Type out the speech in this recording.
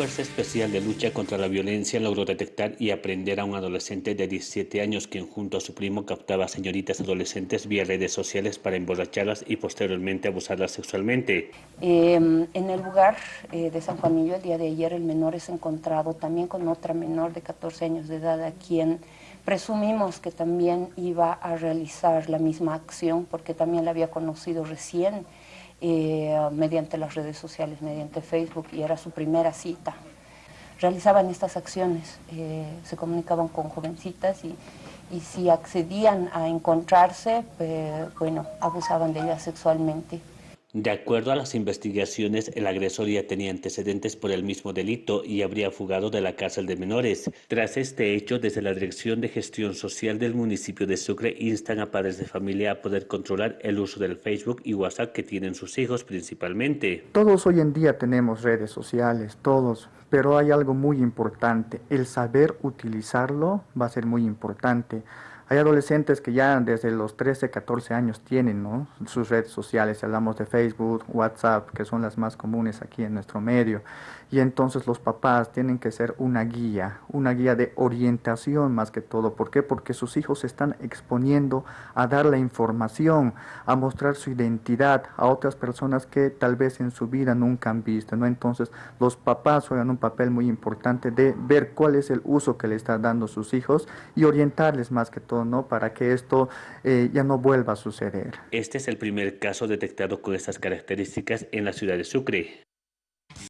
Fuerza Especial de Lucha contra la Violencia logró detectar y aprender a un adolescente de 17 años quien junto a su primo captaba a señoritas adolescentes vía redes sociales para emborracharlas y posteriormente abusarlas sexualmente. Em, en el lugar eh, de San Juanillo el día de ayer el menor es encontrado también con otra menor de 14 años de edad a quien presumimos que también iba a realizar la misma acción porque también la había conocido recién eh, mediante las redes sociales, mediante Facebook, y era su primera cita. Realizaban estas acciones, eh, se comunicaban con jovencitas y, y si accedían a encontrarse, pues, bueno, abusaban de ellas sexualmente. De acuerdo a las investigaciones, el agresor ya tenía antecedentes por el mismo delito y habría fugado de la cárcel de menores. Tras este hecho, desde la Dirección de Gestión Social del municipio de Sucre instan a padres de familia a poder controlar el uso del Facebook y WhatsApp que tienen sus hijos principalmente. Todos hoy en día tenemos redes sociales, todos, pero hay algo muy importante, el saber utilizarlo va a ser muy importante. Hay adolescentes que ya desde los 13, 14 años tienen ¿no? sus redes sociales, hablamos de Facebook, WhatsApp, que son las más comunes aquí en nuestro medio. Y entonces los papás tienen que ser una guía, una guía de orientación más que todo. ¿Por qué? Porque sus hijos se están exponiendo a dar la información, a mostrar su identidad a otras personas que tal vez en su vida nunca han visto. ¿no? Entonces los papás juegan un papel muy importante de ver cuál es el uso que le están dando sus hijos y orientarles más que todo para que esto eh, ya no vuelva a suceder. Este es el primer caso detectado con estas características en la ciudad de Sucre.